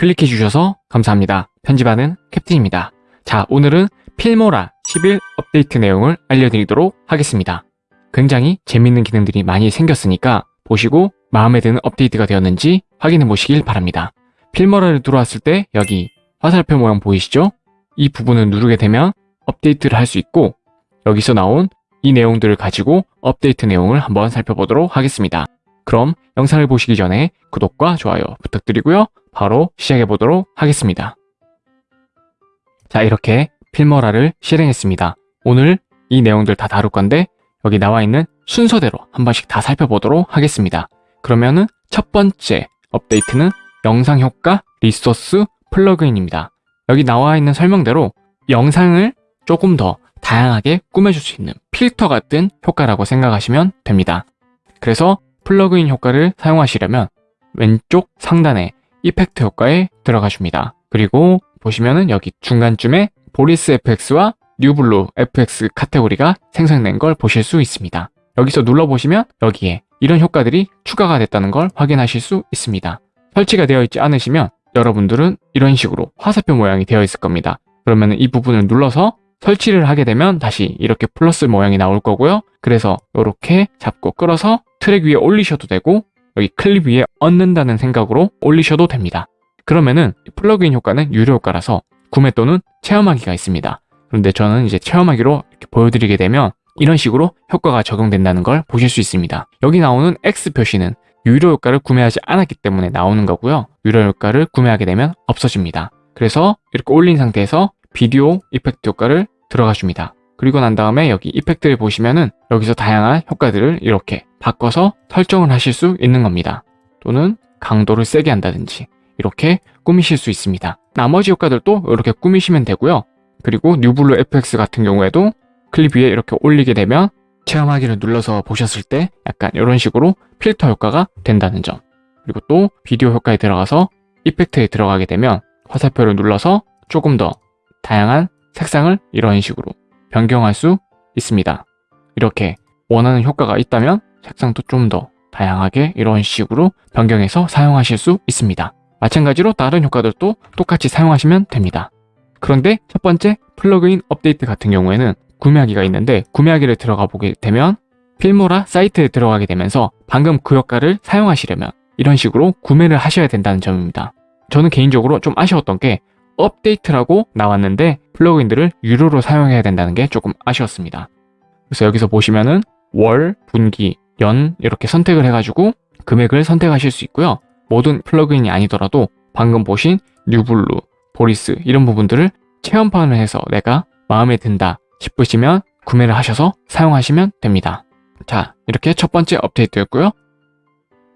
클릭해 주셔서 감사합니다. 편집하는 캡틴입니다. 자, 오늘은 필모라 11 업데이트 내용을 알려드리도록 하겠습니다. 굉장히 재밌는 기능들이 많이 생겼으니까 보시고 마음에 드는 업데이트가 되었는지 확인해 보시길 바랍니다. 필모라를 들어왔을 때 여기 화살표 모양 보이시죠? 이 부분을 누르게 되면 업데이트를 할 수 있고 여기서 나온 이 내용들을 가지고 업데이트 내용을 한번 살펴보도록 하겠습니다. 그럼 영상을 보시기 전에 구독과 좋아요 부탁드리고요. 바로 시작해 보도록 하겠습니다. 자 이렇게 필모라를 실행했습니다. 오늘 이 내용들 다 다룰 건데 여기 나와 있는 순서대로 한 번씩 다 살펴보도록 하겠습니다. 그러면은 첫 번째 업데이트는 영상 효과 리소스 플러그인입니다. 여기 나와 있는 설명대로 영상을 조금 더 다양하게 꾸며줄 수 있는 필터 같은 효과라고 생각하시면 됩니다. 그래서 플러그인 효과를 사용하시려면 왼쪽 상단에 effect 효과에 들어가 줍니다. 그리고 보시면은 여기 중간쯤에 보리스 FX와 뉴블루 FX 카테고리가 생성된 걸 보실 수 있습니다. 여기서 눌러보시면 여기에 이런 효과들이 추가가 됐다는 걸 확인하실 수 있습니다. 설치가 되어 있지 않으시면 여러분들은 이런 식으로 화살표 모양이 되어 있을 겁니다. 그러면 이 부분을 눌러서 설치를 하게 되면 다시 이렇게 플러스 모양이 나올 거고요. 그래서 이렇게 잡고 끌어서 트랙 위에 올리셔도 되고 여기 클립 위에 얹는다는 생각으로 올리셔도 됩니다. 그러면은 플러그인 효과는 유료 효과라서 구매 또는 체험하기가 있습니다. 그런데 저는 이제 체험하기로 이렇게 보여드리게 되면 이런 식으로 효과가 적용된다는 걸 보실 수 있습니다. 여기 나오는 X 표시는 유료 효과를 구매하지 않았기 때문에 나오는 거고요. 유료 효과를 구매하게 되면 없어집니다. 그래서 이렇게 올린 상태에서 비디오 effect 효과를 들어가 줍니다. 그리고 난 다음에 여기 effect를 보시면은 여기서 다양한 효과들을 이렇게 바꿔서 설정을 하실 수 있는 겁니다. 또는 강도를 세게 한다든지 이렇게 꾸미실 수 있습니다. 나머지 효과들도 이렇게 꾸미시면 되고요. 그리고 뉴블루 FX 같은 경우에도 클립 위에 이렇게 올리게 되면 체험하기를 눌러서 보셨을 때 약간 이런 식으로 필터 효과가 된다는 점 그리고 또 비디오 효과에 들어가서 이펙트에 들어가게 되면 화살표를 눌러서 조금 더 다양한 색상을 이런 식으로 변경할 수 있습니다. 이렇게 원하는 효과가 있다면 색상도 좀 더 다양하게 이런 식으로 변경해서 사용하실 수 있습니다. 마찬가지로 다른 효과들도 똑같이 사용하시면 됩니다. 그런데 첫 번째 플러그인 업데이트 같은 경우에는 구매하기가 있는데 구매하기를 들어가 보게 되면 필모라 사이트에 들어가게 되면서 방금 그 효과를 사용하시려면 이런 식으로 구매를 하셔야 된다는 점입니다. 저는 개인적으로 좀 아쉬웠던 게 업데이트라고 나왔는데 플러그인들을 유료로 사용해야 된다는 게 조금 아쉬웠습니다. 그래서 여기서 보시면은 월, 분기, 연 이렇게 선택을 해가지고 금액을 선택하실 수 있고요. 모든 플러그인이 아니더라도 방금 보신 뉴블루, 보리스 이런 부분들을 체험판을 해서 내가 마음에 든다 싶으시면 구매를 하셔서 사용하시면 됩니다. 자, 이렇게 첫 번째 업데이트였고요.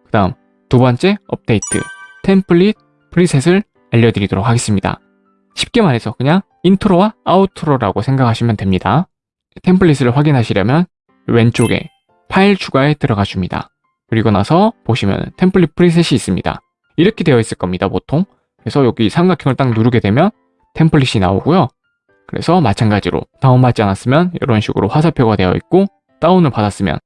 그 다음 두 번째 업데이트, 템플릿 preset을 알려드리도록 하겠습니다. 쉽게 말해서 그냥 intro와 outro라고 생각하시면 됩니다. 템플릿을 확인하시려면 왼쪽에 파일 추가에 들어가 줍니다. 그리고 나서 보시면 템플릿 preset이 있습니다. 이렇게 되어 있을 겁니다, 보통. 그래서 여기 삼각형을 딱 누르게 되면 템플릿이 나오고요. 그래서 마찬가지로 다운받지 않았으면 이런 식으로 화살표가 되어 있고 다운을 받았으면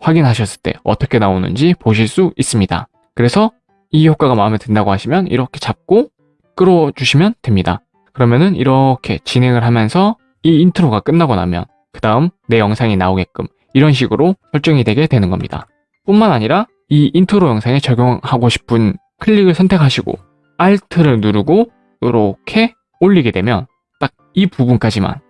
확인하셨을 때 어떻게 나오는지 보실 수 있습니다. 그래서 이 효과가 마음에 든다고 하시면 이렇게 잡고 끌어주시면 됩니다. 그러면은 이렇게 진행을 하면서 이 intro가 끝나고 나면 그 다음 내 영상이 나오게끔 이런 식으로 설정이 되게 되는 겁니다. 뿐만 아니라 이 인트로 영상에 적용하고 싶은 클립을 선택하시고 Alt를 누르고 이렇게 올리게 되면 딱 이 부분까지만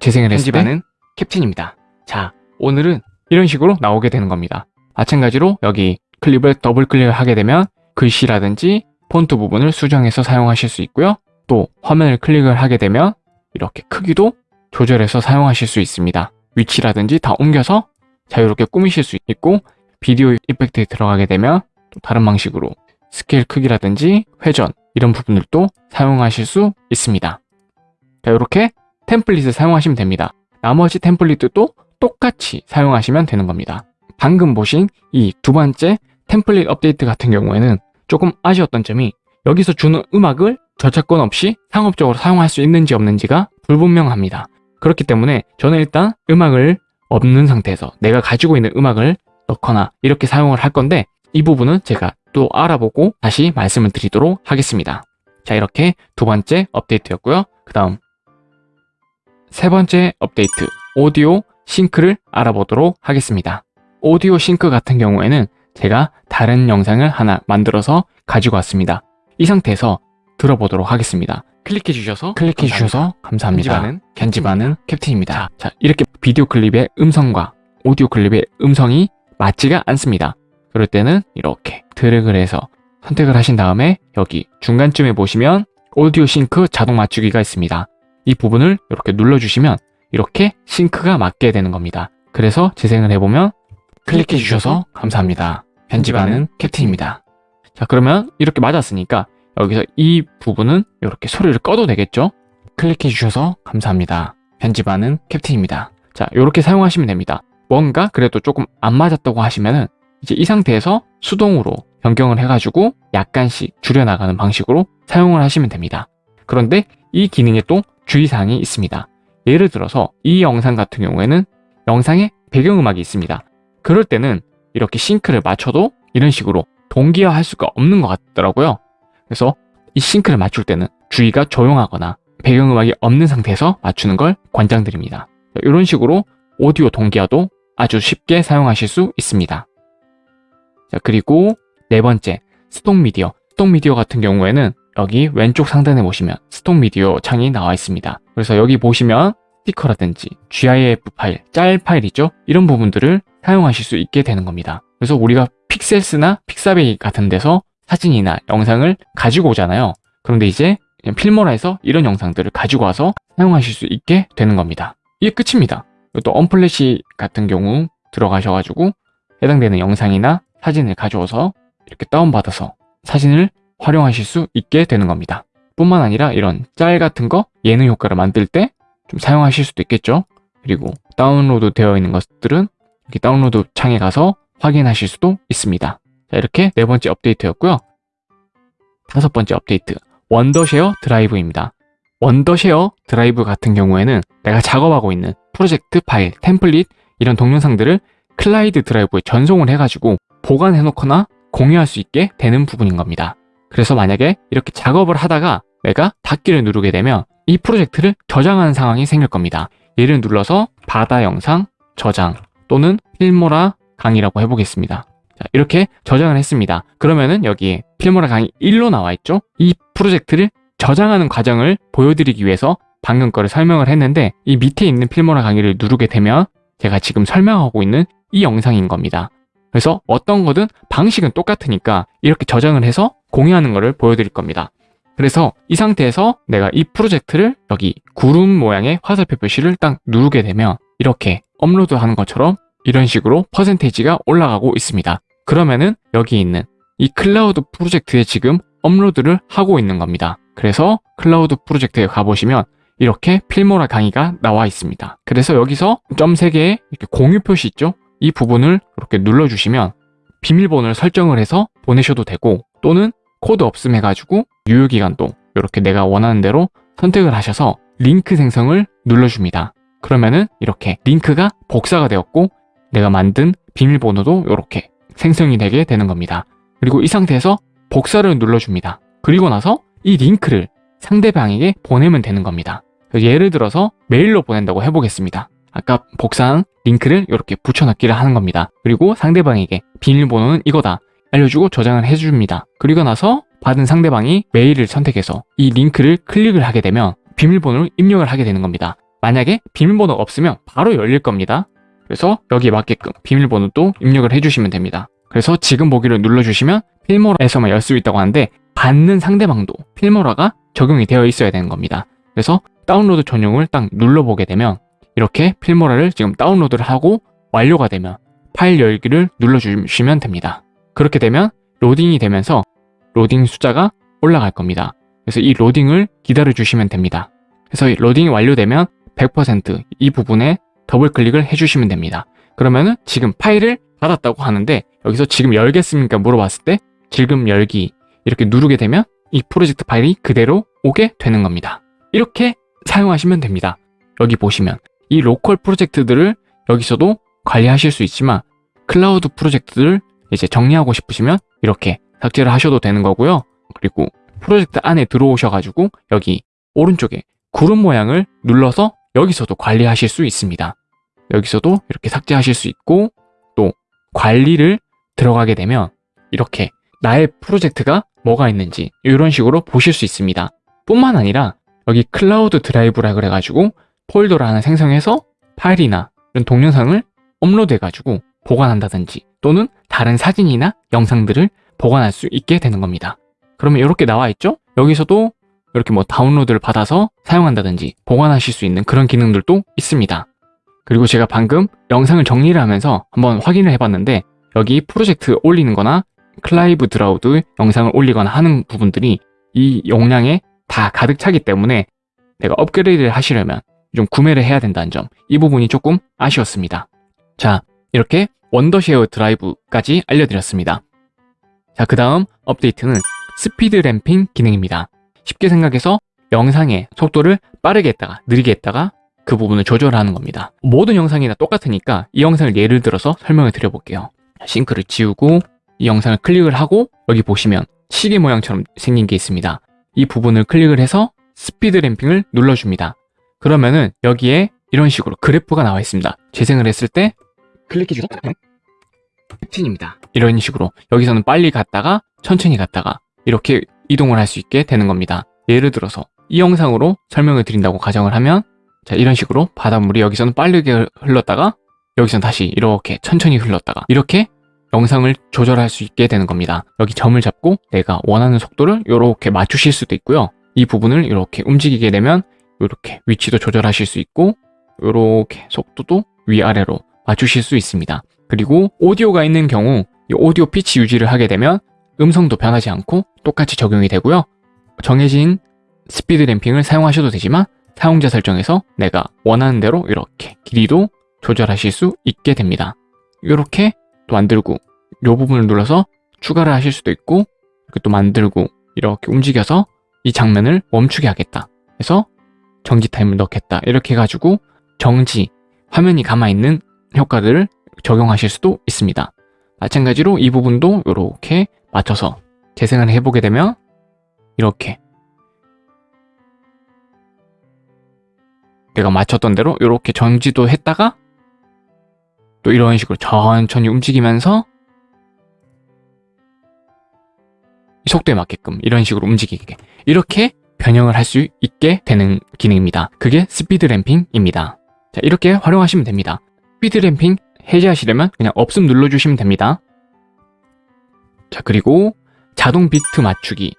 재생을 했을 때 캡틴입니다. 자, 오늘은 이런 식으로 나오게 되는 겁니다. 마찬가지로 여기 클립을 더블 클릭을 하게 되면 글씨라든지 폰트 부분을 수정해서 사용하실 수 있고요. 또 화면을 클릭을 하게 되면 이렇게 크기도 조절해서 사용하실 수 있습니다. 위치라든지 다 옮겨서 자유롭게 꾸미실 수 있고 비디오 effect에 들어가게 되면 또 다른 방식으로 스케일 크기라든지 회전 이런 부분들도 사용하실 수 있습니다. 자, 이렇게 템플릿을 사용하시면 됩니다. 나머지 템플릿도 똑같이 사용하시면 되는 겁니다. 방금 보신 이 두 번째 템플릿 업데이트 같은 경우에는 조금 아쉬웠던 점이 여기서 주는 음악을 저작권 없이 상업적으로 사용할 수 있는지 없는지가 불분명합니다. 그렇기 때문에 저는 일단 음악을 없는 상태에서 내가 가지고 있는 음악을 넣거나 이렇게 사용을 할 건데 이 부분은 제가 또 알아보고 다시 말씀을 드리도록 하겠습니다. 자, 이렇게 두 번째 업데이트였고요. 그 다음 세 번째 업데이트, 오디오 싱크를 알아보도록 하겠습니다. 오디오 싱크 같은 경우에는 제가 다른 영상을 하나 만들어서 가지고 왔습니다. 이 상태에서 들어보도록 하겠습니다. 클릭해 주셔서 클릭해 주셔서 감사합니다. 편집하는, 편집하는 캡틴입니다. 자, 자, 이렇게 비디오 클립의 음성과 오디오 클립의 음성이 맞지가 않습니다. 그럴 때는 이렇게 드래그를 해서 선택을 하신 다음에 여기 중간쯤에 보시면 오디오 싱크 자동 맞추기가 있습니다. 이 부분을 이렇게 눌러주시면 이렇게 싱크가 맞게 되는 겁니다. 그래서 재생을 해보면 클릭해 주셔서 감사합니다. 편집하는 캡틴입니다. 자 그러면 이렇게 맞았으니까 여기서 이 부분은 이렇게 소리를 꺼도 되겠죠? 클릭해 주셔서 감사합니다. 편집하는 캡틴입니다. 자 이렇게 사용하시면 됩니다. 뭔가 그래도 조금 안 맞았다고 하시면은 이제 이 상태에서 수동으로 변경을 해가지고 약간씩 줄여나가는 방식으로 사용을 하시면 됩니다. 그런데 이 기능에 또 주의사항이 있습니다. 예를 들어서 이 영상 같은 경우에는 영상에 배경음악이 있습니다. 그럴 때는 이렇게 싱크를 맞춰도 이런 식으로 동기화할 수가 없는 것 같더라고요. 그래서 이 싱크를 맞출 때는 주의가 조용하거나 배경음악이 없는 상태에서 맞추는 걸 권장드립니다. 이런 식으로 오디오 동기화도 아주 쉽게 사용하실 수 있습니다. 자, 그리고 네 번째, 스톡 미디어. 스톡 미디어 같은 경우에는 여기 왼쪽 상단에 보시면 스톡 미디어 창이 나와 있습니다. 그래서 여기 보시면 스티커라든지 GIF 파일, 짤 파일이죠. 이런 부분들을 사용하실 수 있게 되는 겁니다. 그래서 우리가 픽셀스나 픽사베이 같은 데서 사진이나 영상을 가지고 오잖아요. 그런데 이제 필모라에서 이런 영상들을 가지고 와서 사용하실 수 있게 되는 겁니다. 이게 끝입니다. 또 언플래시 같은 경우 들어가셔가지고 해당되는 영상이나 사진을 가져와서 이렇게 다운받아서 사진을 활용하실 수 있게 되는 겁니다. 뿐만 아니라 이런 짤 같은 거 예능 효과를 만들 때 좀 사용하실 수도 있겠죠. 그리고 다운로드 되어 있는 것들은 이렇게 다운로드 창에 가서 확인하실 수도 있습니다. 자, 이렇게 네 번째 업데이트였고요. 다섯 번째 업데이트, Wondershare Drive입니다. Wondershare Drive 같은 경우에는 내가 작업하고 있는 프로젝트 파일, 템플릿 이런 동영상들을 클라우드 드라이브에 전송을 해가지고 보관해 놓거나 공유할 수 있게 되는 부분인 겁니다. 그래서 만약에 이렇게 작업을 하다가 내가 닫기를 누르게 되면 이 프로젝트를 저장하는 상황이 생길 겁니다. 얘를 눌러서 바다 영상 저장 또는 필모라 강의라고 해보겠습니다. 자, 이렇게 저장을 했습니다. 그러면은 여기에 필모라 강의 1로 나와 있죠? 이 프로젝트를 저장하는 과정을 보여드리기 위해서 방금 거를 설명을 했는데 이 밑에 있는 필모라 강의를 누르게 되면 제가 지금 설명하고 있는 이 영상인 겁니다. 그래서 어떤 거든 방식은 똑같으니까 이렇게 저장을 해서 공유하는 것을 보여드릴 겁니다. 그래서 이 상태에서 내가 이 프로젝트를 여기 구름 모양의 화살표 표시를 딱 누르게 되면 이렇게 업로드 하는 것처럼 이런 식으로 퍼센테이지가 올라가고 있습니다. 그러면은 여기 있는 이 클라우드 프로젝트에 지금 업로드를 하고 있는 겁니다. 그래서 클라우드 프로젝트에 가보시면 이렇게 Filmora 강의가 나와 있습니다. 그래서 여기서 점 3개의 이렇게 공유 표시 있죠? 이 부분을 이렇게 눌러주시면 비밀번호를 설정을 해서 보내셔도 되고 또는 코드 없음 해가지고 유효기간도 이렇게 내가 원하는 대로 선택을 하셔서 링크 생성을 눌러줍니다. 그러면은 이렇게 링크가 복사가 되었고 내가 만든 비밀번호도 이렇게 생성이 되게 되는 겁니다. 그리고 이 상태에서 복사를 눌러줍니다. 그리고 나서 이 링크를 상대방에게 보내면 되는 겁니다. 예를 들어서 메일로 보낸다고 해보겠습니다. 아까 복사한 링크를 이렇게 붙여넣기를 하는 겁니다. 그리고 상대방에게 비밀번호는 이거다 알려주고 저장을 해줍니다. 그리고 나서 받은 상대방이 메일을 선택해서 이 링크를 클릭을 하게 되면 비밀번호를 입력을 하게 되는 겁니다. 만약에 비밀번호가 없으면 바로 열릴 겁니다. 그래서 여기에 맞게끔 비밀번호도 입력을 해주시면 됩니다. 그래서 지금 보기를 눌러주시면 Filmora에서만 열 수 있다고 하는데 받는 상대방도 Filmora가 적용이 되어 있어야 되는 겁니다. 그래서 다운로드 전용을 딱 눌러보게 되면 이렇게 Filmora를 지금 다운로드를 하고 완료가 되면 파일 열기를 눌러주시면 됩니다. 그렇게 되면 로딩이 되면서 로딩 숫자가 올라갈 겁니다. 그래서 이 로딩을 기다려 주시면 됩니다. 그래서 로딩이 완료되면 100%이 부분에 더블 클릭을 해주시면 됩니다. 그러면은 지금 파일을 받았다고 하는데 여기서 지금 열겠습니까 물어봤을 때 지금 열기 이렇게 누르게 되면 이 프로젝트 파일이 그대로 오게 되는 겁니다. 이렇게 사용하시면 됩니다. 여기 보시면 이 로컬 프로젝트들을 여기서도 관리하실 수 있지만 클라우드 프로젝트들 이제 정리하고 싶으시면 이렇게 삭제를 하셔도 되는 거고요. 그리고 프로젝트 안에 들어오셔가지고 여기 오른쪽에 구름 모양을 눌러서 여기서도 관리하실 수 있습니다. 여기서도 이렇게 삭제하실 수 있고 또 관리를 들어가게 되면 이렇게 나의 프로젝트가 뭐가 있는지 이런 식으로 보실 수 있습니다. 뿐만 아니라 여기 클라우드 드라이브라 그래가지고 폴더를 하나 생성해서 파일이나 이런 동영상을 업로드해가지고 보관한다든지 또는 다른 사진이나 영상들을 보관할 수 있게 되는 겁니다. 그러면 이렇게 나와 있죠? 여기서도 이렇게 뭐 다운로드를 받아서 사용한다든지 보관하실 수 있는 그런 기능들도 있습니다. 그리고 제가 방금 영상을 정리를 하면서 한번 확인을 해봤는데 여기 프로젝트 올리는 거나 클라우드 드라이브 영상을 올리거나 하는 부분들이 이 용량에 다 가득 차기 때문에 내가 업그레이드를 하시려면 좀 구매를 해야 된다는 점 이 부분이 조금 아쉬웠습니다. 자 이렇게 Wondershare Drive까지 알려드렸습니다. 자 그 다음 업데이트는 speed ramping 기능입니다. 쉽게 생각해서 영상의 속도를 빠르게 했다가 느리게 했다가 그 부분을 조절하는 겁니다. 모든 영상이나 똑같으니까 이 영상을 예를 들어서 설명을 드려볼게요. 싱크를 지우고 이 영상을 클릭을 하고 여기 보시면 시계 모양처럼 생긴 게 있습니다. 이 부분을 클릭을 해서 speed ramping을 눌러줍니다. 그러면은 여기에 이런 식으로 그래프가 나와 있습니다. 재생을 했을 때 클릭해 주세요. 15입니다. 이런 식으로 여기서는 빨리 갔다가 천천히 갔다가 이렇게 이동을 할 수 있게 되는 겁니다. 예를 들어서 이 영상으로 설명을 드린다고 가정을 하면 자 이런 식으로 바닷물이 여기서는 빠르게 흘렀다가 여기서는 다시 이렇게 천천히 흘렀다가 이렇게 영상을 조절할 수 있게 되는 겁니다. 여기 점을 잡고 내가 원하는 속도를 이렇게 맞추실 수도 있고요. 이 부분을 이렇게 움직이게 되면 이렇게 위치도 조절하실 수 있고 이렇게 속도도 위아래로 맞추실 수 있습니다. 그리고 오디오가 있는 경우 이 오디오 피치 유지를 하게 되면 음성도 변하지 않고 똑같이 적용이 되고요. 정해진 스피드 램핑을 사용하셔도 되지만 사용자 설정에서 내가 원하는 대로 이렇게 길이도 조절하실 수 있게 됩니다. 이렇게 또 만들고 이 부분을 눌러서 추가를 하실 수도 있고 이렇게 또 만들고 이렇게 움직여서 이 장면을 멈추게 하겠다. 해서 정지 타임을 넣겠다. 이렇게 해가지고 정지, 화면이 가만있는 효과들을 적용하실 수도 있습니다. 마찬가지로 이 부분도 이렇게 맞춰서 재생을 해보게 되면 이렇게 내가 맞췄던 대로 이렇게 정지도 했다가 또 이런 식으로 천천히 움직이면서 속도에 맞게끔 이런 식으로 움직이게 이렇게 변형을 할 수 있게 되는 기능입니다. 그게 speed ramping입니다. 자 이렇게 활용하시면 됩니다. speed ramping 해제하시려면 그냥 없음 눌러주시면 됩니다. 자 그리고 자동 비트 맞추기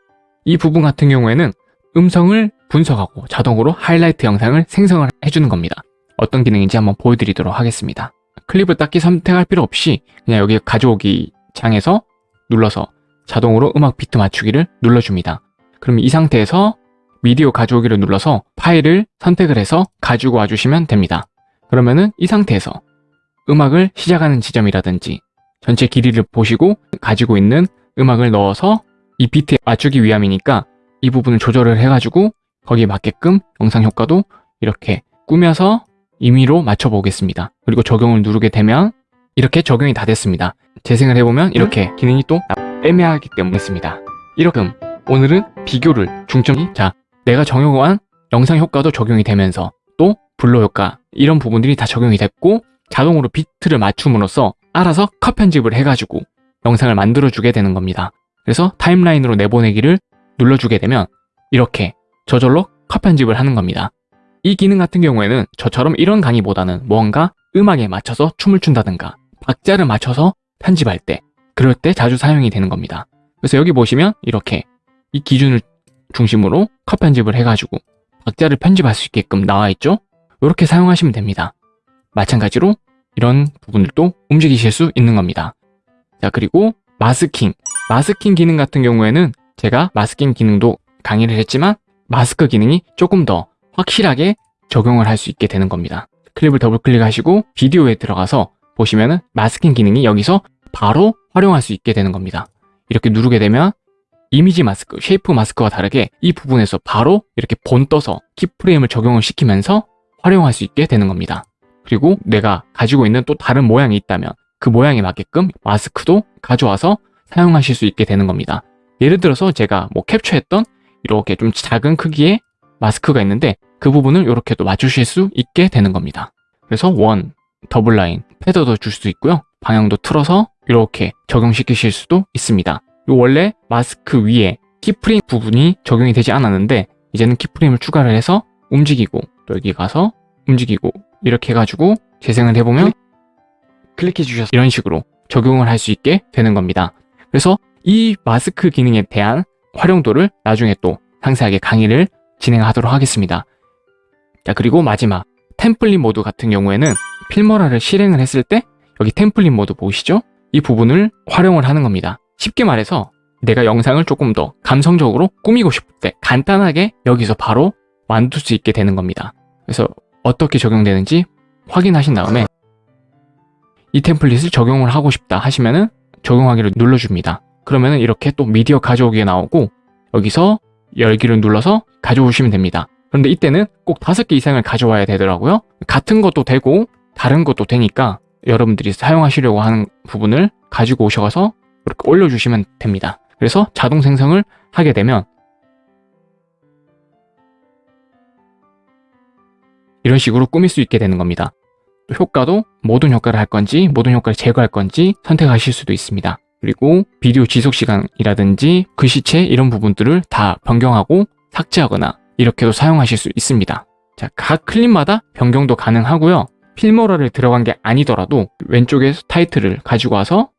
이 부분 같은 경우에는 음성을 분석하고 자동으로 하이라이트 영상을 생성을 해주는 겁니다. 어떤 기능인지 한번 보여드리도록 하겠습니다. 클립을 딱히 선택할 필요 없이 그냥 여기 가져오기 창에서 눌러서 자동으로 음악 비트 맞추기를 눌러줍니다. 그럼 이 상태에서 미디어 가져오기를 눌러서 파일을 선택을 해서 가지고 와주시면 됩니다. 그러면은 이 상태에서 음악을 시작하는 지점이라든지 전체 길이를 보시고 가지고 있는 음악을 넣어서 이 비트에 맞추기 위함이니까 이 부분을 조절을 해가지고 거기에 맞게끔 영상 효과도 이렇게 꾸며서 임의로 맞춰보겠습니다. 그리고 적용을 누르게 되면 이렇게 적용이 다 됐습니다. 재생을 해보면 이렇게 기능이 또 애매하기 때문에 있습니다. 이렇게 오늘은 비교를 중점이 자 내가 정용한 영상 효과도 적용이 되면서 또 블로 효과 이런 부분들이 다 적용이 됐고 자동으로 비트를 맞춤으로써 알아서 컷 편집을 해가지고 영상을 만들어주게 되는 겁니다. 그래서 타임라인으로 내보내기를 눌러주게 되면 이렇게 저절로 컷 편집을 하는 겁니다. 이 기능 같은 경우에는 저처럼 이런 강의보다는 뭔가 음악에 맞춰서 춤을 춘다든가 박자를 맞춰서 편집할 때 그럴 때 자주 사용이 되는 겁니다. 그래서 여기 보시면 이렇게 이 기준을 중심으로 컷 편집을 해가지고 박자를 편집할 수 있게끔 나와 있죠? 이렇게 사용하시면 됩니다. 마찬가지로 이런 부분들도 움직이실 수 있는 겁니다. 자 그리고 마스킹 마스킹 기능 같은 경우에는 제가 마스킹 기능도 강의를 했지만 마스크 기능이 조금 더 확실하게 적용을 할 수 있게 되는 겁니다. 클립을 더블 클릭하시고 비디오에 들어가서 보시면 은 masking 기능이 여기서 바로 활용할 수 있게 되는 겁니다. 이렇게 누르게 되면 이미지 마스크, shape 마스크와 다르게 이 부분에서 바로 이렇게 본 떠서 keyframe을 적용을 시키면서 활용할 수 있게 되는 겁니다. 그리고 내가 가지고 있는 또 다른 모양이 있다면 그 모양에 맞게끔 마스크도 가져와서 사용하실 수 있게 되는 겁니다. 예를 들어서 제가 뭐 캡처했던 이렇게 좀 작은 크기의 마스크가 있는데 그 부분을 이렇게 또 맞추실 수 있게 되는 겁니다. 그래서 원, 더블 라인, 패더도 줄수 있고요. 방향도 틀어서 이렇게 적용시키실 수도 있습니다. 요 원래 마스크 위에 keyframe 부분이 적용이 되지 않았는데 이제는 keyframe을 추가를 해서 움직이고 또 여기 가서 움직이고 이렇게 해가지고 재생을 해보면 클릭해 주셔서 이런 식으로 적용을 할 수 있게 되는 겁니다. 그래서 이 마스크 기능에 대한 활용도를 나중에 또 상세하게 강의를 진행하도록 하겠습니다. 자 그리고 마지막 템플릿 모드 같은 경우에는 필모라를 실행을 했을 때 여기 템플릿 모드 보이시죠? 이 부분을 활용을 하는 겁니다. 쉽게 말해서 내가 영상을 조금 더 감성적으로 꾸미고 싶을 때 간단하게 여기서 바로 만들 수 있게 되는 겁니다. 그래서 어떻게 적용되는지 확인하신 다음에 이 템플릿을 적용을 하고 싶다 하시면은 적용하기를 눌러줍니다. 그러면은 이렇게 또 미디어 가져오기가 나오고 여기서 열기를 눌러서 가져오시면 됩니다. 그런데 이때는 꼭 다섯 개 이상을 가져와야 되더라고요. 같은 것도 되고 다른 것도 되니까 여러분들이 사용하시려고 하는 부분을 가지고 오셔서 이렇게 올려주시면 됩니다. 그래서 자동 생성을 하게 되면 이런 식으로 꾸밀 수 있게 되는 겁니다. 효과도 모든 효과를 할 건지 모든 효과를 제거할 건지 선택하실 수도 있습니다. 그리고 비디오 지속 시간이라든지 글씨체 이런 부분들을 다 변경하고 삭제하거나 이렇게도 사용하실 수 있습니다. 자, 각 클립마다 변경도 가능하고요. 필모러를 들어간 게 아니더라도 왼쪽에 타이틀을 가지고 와서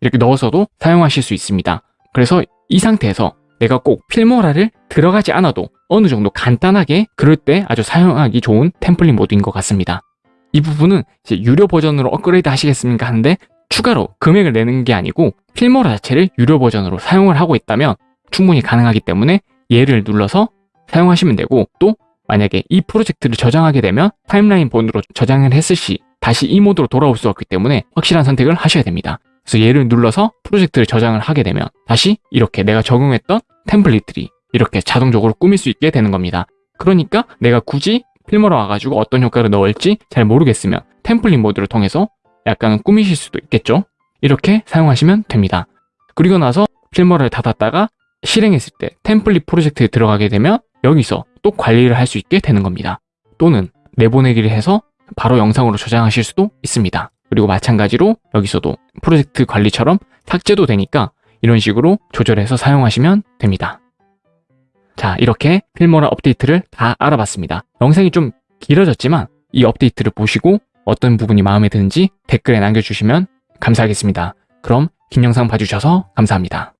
이렇게 넣어서도 사용하실 수 있습니다. 그래서 이 상태에서 내가 꼭 Filmora를 들어가지 않아도 어느 정도 간단하게 그럴 때 아주 사용하기 좋은 템플릿 모드인 것 같습니다. 이 부분은 유료 버전으로 업그레이드 하시겠습니까 하는데 추가로 금액을 내는 게 아니고 Filmora 자체를 유료 버전으로 사용을 하고 있다면 충분히 가능하기 때문에 얘를 눌러서 사용하시면 되고 또 만약에 이 프로젝트를 저장하게 되면 타임라인 본으로 저장을 했을 시 다시 이 모드로 돌아올 수 없기 때문에 확실한 선택을 하셔야 됩니다. 그래서 얘를 눌러서 프로젝트를 저장을 하게 되면 다시 이렇게 내가 적용했던 템플릿들이 이렇게 자동적으로 꾸밀 수 있게 되는 겁니다. 그러니까 내가 굳이 필모로 와가지고 어떤 효과를 넣을지 잘 모르겠으면 템플릿 모드를 통해서 약간 꾸미실 수도 있겠죠? 이렇게 사용하시면 됩니다. 그리고 나서 필모를 닫았다가 실행했을 때 템플릿 프로젝트에 들어가게 되면 여기서 또 관리를 할 수 있게 되는 겁니다. 또는 내보내기를 해서 바로 영상으로 저장하실 수도 있습니다. 그리고 마찬가지로 여기서도 프로젝트 관리처럼 삭제도 되니까 이런 식으로 조절해서 사용하시면 됩니다. 자 이렇게 필모라 업데이트를 다 알아봤습니다. 영상이 좀 길어졌지만 이 업데이트를 보시고 어떤 부분이 마음에 드는지 댓글에 남겨주시면 감사하겠습니다. 그럼 긴 영상 봐주셔서 감사합니다.